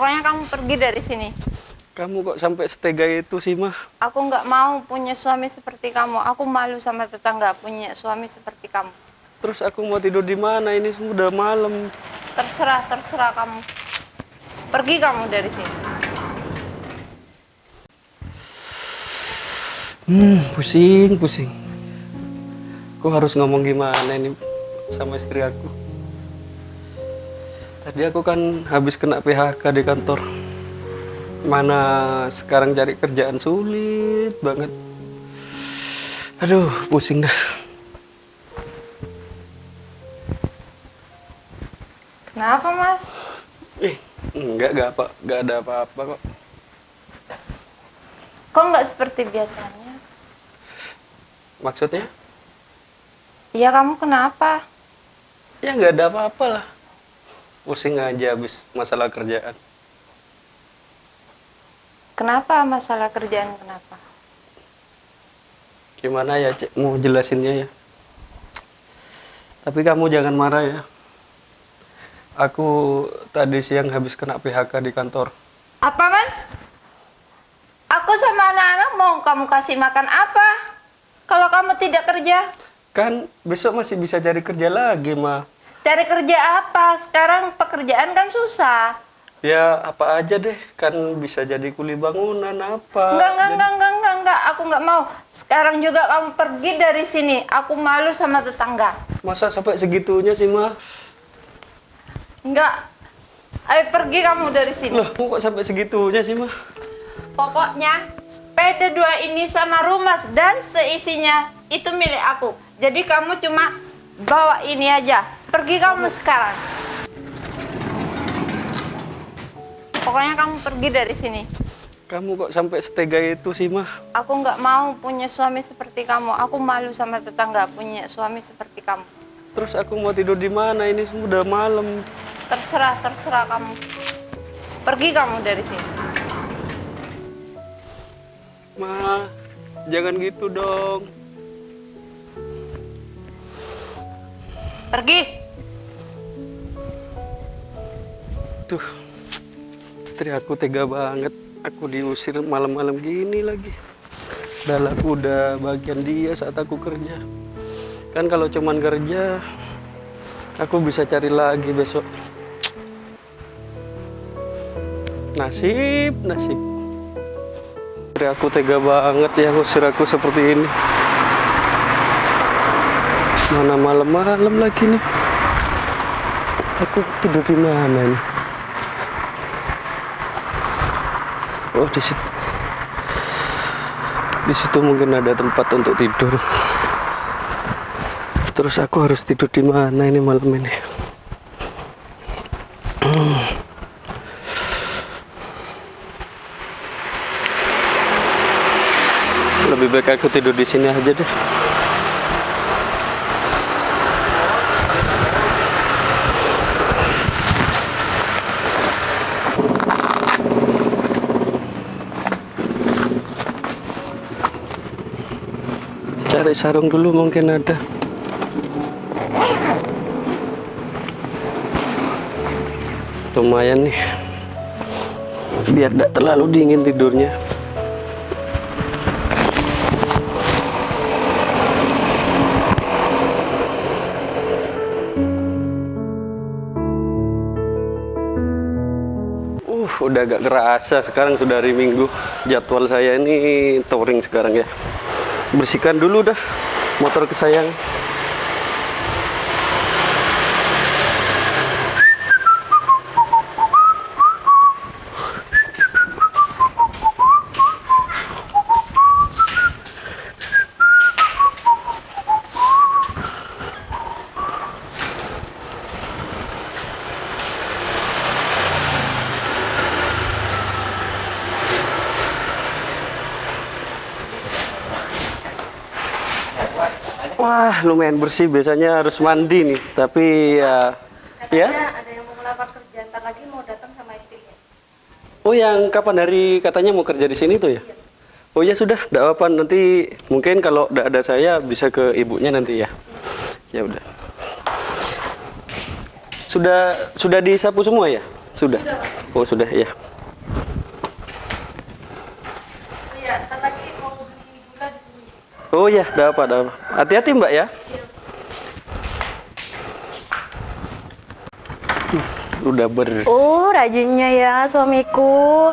Pokoknya kamu pergi dari sini. Kamu kok sampai setega itu sih, mah? Aku nggak mau punya suami seperti kamu. Aku malu sama tetangga punya suami seperti kamu. Terus aku mau tidur di mana? Ini sudah malam. Terserah, terserah kamu. Pergi kamu dari sini. Hmm, pusing, pusing. Aku harus ngomong gimana ini sama istri aku. Tadi aku kan habis kena PHK di kantor. Mana sekarang cari kerjaan sulit banget. Aduh, pusing dah. Kenapa, Mas? Eh, enggak, enggak apa, enggak ada apa-apa kok. Kok nggak seperti biasanya? Maksudnya? Iya, kamu kenapa? Ya enggak ada apa-apa lah. Pusing aja habis masalah kerjaan. Kenapa masalah kerjaan kenapa? Gimana ya, Cek? Mau jelasinnya ya? Tapi kamu jangan marah ya. Aku tadi siang habis kena PHK di kantor. Apa, Mas? Aku sama anak-anak mau kamu kasih makan apa? Kalau kamu tidak kerja, Kan besok masih bisa cari kerja lagi, mah. Cari kerja apa? Sekarang pekerjaan kan susah. Ya apa aja deh, kan bisa jadi kuli bangunan apa. Enggak, enggak, Jadi- enggak, enggak, enggak, enggak. Aku enggak mau. Sekarang juga kamu pergi dari sini. Aku malu sama tetangga. Masa sampai segitunya sih, mah? Enggak. Ayo pergi kamu dari sini. Loh, kok sampai segitunya sih, mah? Pokoknya sepeda dua ini sama rumah dan seisinya itu milik aku. Jadi kamu cuma bawa ini aja. Pergi kamu sekarang. Pokoknya kamu pergi dari sini. Kamu kok sampai setega itu sih, mah? Aku nggak mau punya suami seperti kamu. Aku malu sama tetangga punya suami seperti kamu. Terus aku mau tidur di mana? Ini sudah malam. Terserah, terserah kamu. Pergi kamu dari sini. Ma, jangan gitu dong. Pergi. Tuh, istri aku tega banget. Aku diusir malam-malam gini lagi. Aku udah bagian dia saat aku kerja. Kan kalau cuman kerja, aku bisa cari lagi besok. Nasib, nasib. Istri aku tega banget ya ngusir aku seperti ini. Mana malam-malam lagi nih. Aku tidur di mana ini? Oh di situ. Di situ mungkin ada tempat untuk tidur. Terus aku harus tidur di mana ini malam ini? Lebih baik aku tidur di sini aja deh. Cari sarung dulu mungkin ada. Lumayan nih. Biar tidak terlalu dingin tidurnya. Uh, udah agak kerasa sekarang sudah hari Minggu. Jadwal saya ini touring sekarang ya. Bersihkan dulu dah motor kesayang. Lumayan bersih. Biasanya harus mandi nih, tapi ya, ya. Ada yang mau melamar kerja ntar lagi mau datang sama istrinya. Oh, yang kapan hari katanya mau kerja di sini tuh ya? Oh ya sudah, tidak apa nanti mungkin kalau tidak ada saya bisa ke ibunya nanti ya. Ya udah. Sudah sudah disapu semua ya? Sudah. Oh, sudah ya. Iya, ntar lagi mau beli gula di sini. Oh ya, ada apa, ada apa. Hati-hati Mbak ya. Udah bersih. Oh, rajinnya ya suamiku.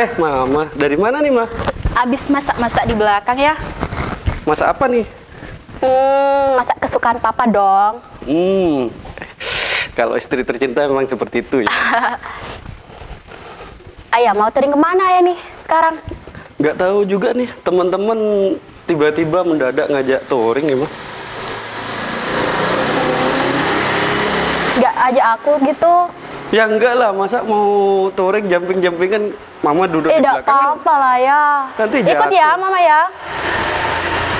Eh, Mama, dari mana nih, Ma? Abis masak-masak di belakang ya. Masak apa nih? Hmm, masak kesukaan papa dong. Hmm. Kalau istri tercinta memang seperti itu ya. Ayah mau touring ke mana ya nih sekarang? Nggak tahu juga nih, teman-teman tiba-tiba mendadak ngajak touring ya. Gak ajak aku gitu. Ya enggak lah, masa mau touring jumping-jumpingan Mama duduk eh, di belakang. kan? apa-apa lah ya. Nanti Ikut jatuh. ya mama ya.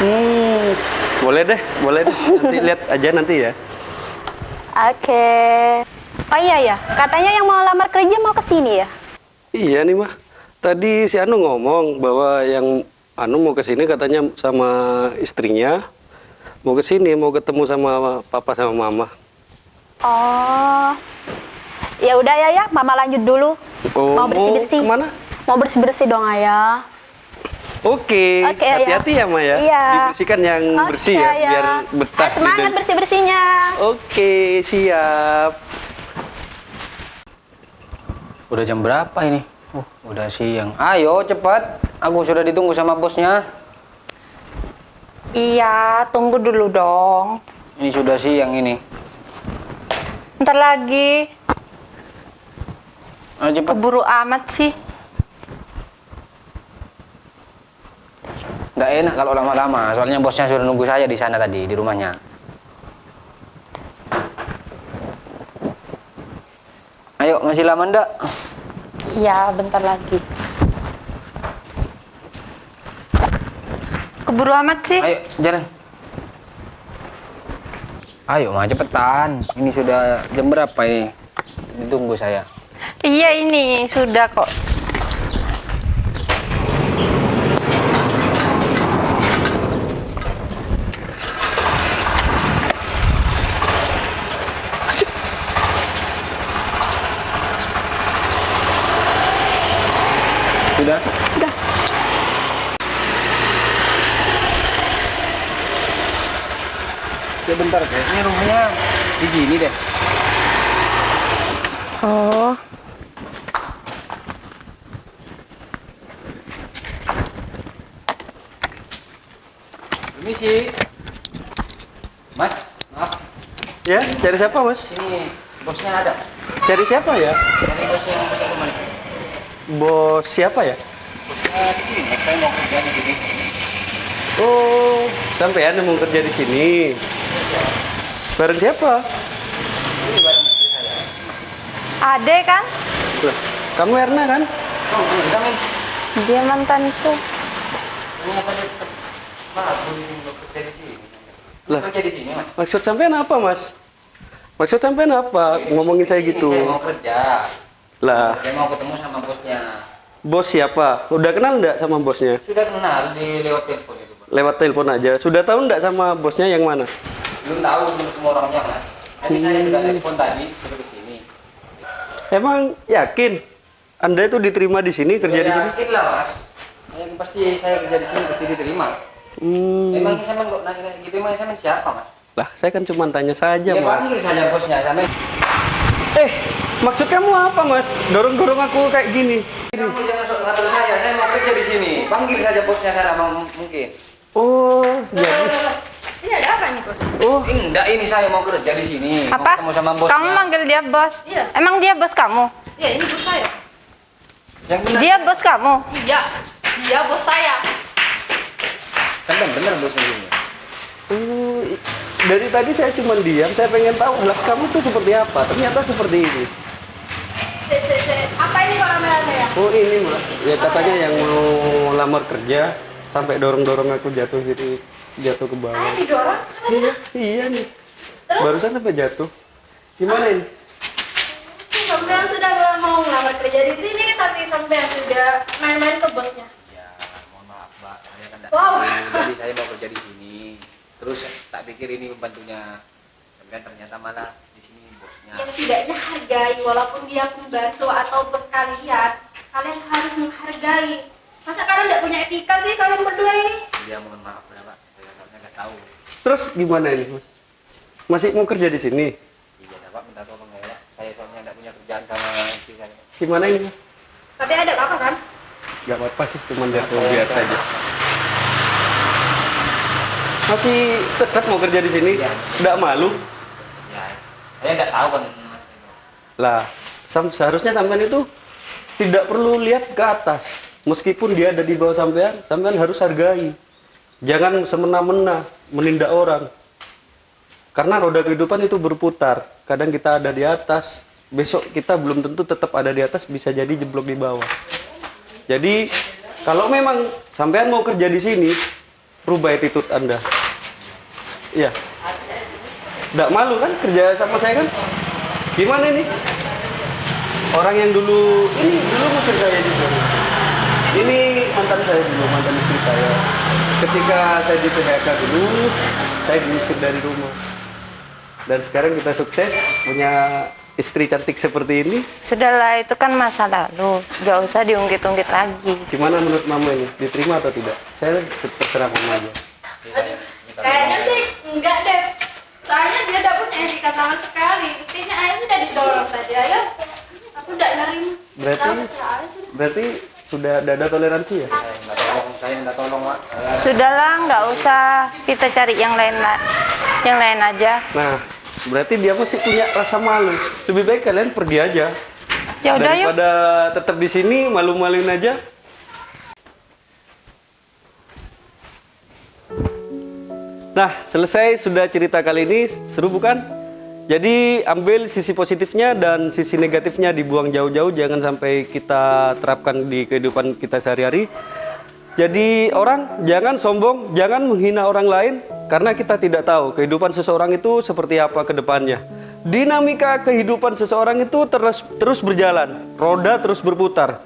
Hmm, boleh deh, boleh deh. Nanti lihat aja nanti ya. Oke. Oh iya ya, katanya yang mau lamar kerja mau ke sini ya? Iya nih mah. Tadi si Anu ngomong bahwa yang Anu mau ke sini katanya sama istrinya mau ke sini mau ketemu sama papa sama mama. Oh. Ya udah ya ya, mama lanjut dulu. Oh, mau bersih-bersih. ke mana? Mau bersih-bersih dong ayah. Oke, Oke, ya. hati-hati ya Ma ya. Iya. Dibersihkan yang bersih ya, Oke, biar betah. Eh, semangat gitu. bersih-bersihnya. Oke, siap. Udah jam berapa ini? Uh, udah siang. Ayo cepat. Aku sudah ditunggu sama bosnya. Iya, tunggu dulu dong. Ini sudah siang ini. Ntar lagi. Ayo cepat. Keburu amat sih. Nggak enak kalau lama-lama. Soalnya bosnya sudah nunggu saya di sana tadi di rumahnya. Ayo masih lama ndak? Iya, bentar lagi. Keburu amat sih. Ayo jalan. Ayo mah cepetan. Ini sudah jam berapa ini? Ditunggu saya. Iya ini sudah kok. Sudah? Sudah. Ya bentar deh. Ini rumahnya di sini deh. Oh. Permisi. Mas, maaf. Ya, cari siapa mas? Sini bosnya ada. Cari siapa ya? Ini bos yang punya rumah. Bos siapa ya? Eh, di sini. Mas, Saya mau kerja di sini. Oh, sampean yang mau kerja di sini. Bareng siapa? Ini barang istri saya. Ade kan? Lah, kamu Erna kan? Oh, belum kami. Dia mantanku. Ini apa sini. Lah. Kerja di sini, Mas. Maksud sampean apa mas? Maksud sampean apa? Ngomongin saya gitu. Saya mau kerja. Lah, Saya mau ketemu sama bosnya. bos siapa? Udah kenal enggak sama bosnya? Sudah kenal di lewat telepon itu. Lewat telepon aja. Sudah tahu enggak sama bosnya yang mana? Belum tahu belum semua orangnya, Mas. Tapi saya sudah telepon tadi sudah ke sini. Emang yakin? Anda itu diterima di sini, kerja di sini? Yakin lah, Mas. Saya pasti saya kerja di sini pasti diterima. Hmm. Emangnya saya kok nanya gitu emangnya saya siapa, Mas? Lah, saya kan cuma tanya saja, Ya mas. panggil saja bosnya sampai Eh, maksud kamu apa, mas? Dorong-dorong aku kayak gini. kamu jangan sok ngatur saya, saya mau kerja di sini. Panggil saja bosnya sana mau mungkin. Oh, jadi. Ini ada apa nih, Bos? Oh, Enggak, ini saya mau kerja di sini. Mau Apa? ketemu sama bosnya. Kamu manggil dia bos? Iya. Emang dia bos kamu? Iya, ini bos saya. Yang benar. Dia bos kamu? Iya, dia bos saya. Kan benar bosnya ini. oh, i- dari tadi saya cuma diam, saya pengen tahu lah kamu tuh seperti apa. Ternyata seperti ini. Se, se, se. Apa ini kok rame-rame ya? Oh, ini mas. Ya katanya yang mau lamar kerja sampai dorong-dorong aku jatuh gitu, jatuh ke bawah. Ah, didorong sama Iya, iya nih. Barusan apa jatuh? Gimana ini? Sampean sudah nggak mau ngelamar kerja di sini, tapi sampean sudah main-main ke bosnya. Ya, mohon maaf, Mbak. Saya kan Wow. Jadi saya mau kerja di sini. Terus tak pikir ini pembantunya. Sampai kan ternyata malah di sini bosnya Ya setidaknya hargai walaupun dia pembantu atau bos kalian, kalian harus menghargai. Masa kalian nggak punya etika sih kalian berdua ini? dia mohon maaf ya pak saya soalnya nggak tahu Terus gimana ini? Mas? Masih mau kerja di sini? iya pak minta tolong ya saya soalnya nggak punya kerjaan sama istri saya Gimana ini? Tapi ada apa kan? Gak apa-apa sih, cuma level biasa aja. Masih tetap mau kerja di sini? Iya. Nggak malu? ya saya nggak tahu kan mas Lah, sam- seharusnya sampean itu tidak perlu lihat ke atas. Meskipun dia ada di bawah sampean, sampean harus hargai. Jangan semena-mena menindak orang. Karena roda kehidupan itu berputar. Kadang kita ada di atas, besok kita belum tentu tetap ada di atas, bisa jadi jeblok di bawah. Jadi, kalau memang sampean mau kerja di sini, rubah attitude Anda. Iya. Nggak malu kan kerja sama saya kan? Gimana ini? Orang yang dulu, ini dulu musuh saya juga. Ini mantan saya dulu, mantan istri saya. Ketika saya di PHK dulu, saya diusir dari rumah. Dan sekarang kita sukses, punya istri cantik seperti ini. Sudahlah itu kan masa lalu, gak usah diungkit-ungkit lagi. Gimana menurut mama ini? Diterima atau tidak? Saya terserah mama aja. Kayaknya sih enggak deh. Soalnya dia tidak punya etika sama sekali. Buktinya ayah sudah didorong tadi. Ayo, aku tidak nerima. Berarti-. Berarti sudah ada, ada toleransi ya? saya minta tolong saya minta tolong Sudahlah, nggak usah kita cari yang lain la- yang lain aja. Nah, berarti dia masih punya rasa malu. Lebih baik kalian pergi aja. Ya udah yuk. Daripada tetap di sini malu-maluin aja. Nah, selesai sudah cerita kali ini. Seru bukan? Jadi ambil sisi positifnya dan sisi negatifnya dibuang jauh-jauh. Jangan sampai kita terapkan di kehidupan kita sehari-hari. Jadi orang jangan sombong, jangan menghina orang lain karena kita tidak tahu kehidupan seseorang itu seperti apa ke depannya. Dinamika kehidupan seseorang itu terus terus berjalan, roda terus berputar.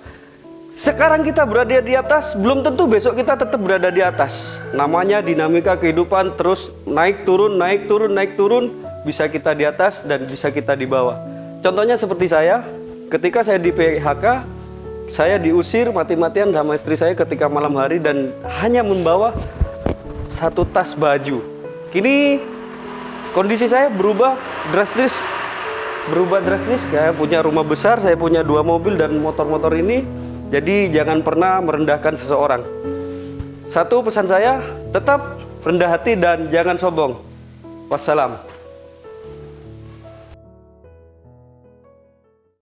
Sekarang kita berada di atas, belum tentu besok kita tetap berada di atas. Namanya dinamika kehidupan terus naik turun, naik turun, naik turun, bisa kita di atas dan bisa kita di bawah. Contohnya seperti saya, ketika saya di PHK, saya diusir mati-matian sama istri saya ketika malam hari dan hanya membawa satu tas baju. Kini kondisi saya berubah drastis. Berubah drastis, saya punya rumah besar, saya punya dua mobil dan motor-motor ini. Jadi jangan pernah merendahkan seseorang. Satu pesan saya, tetap rendah hati dan jangan sombong. Wassalam.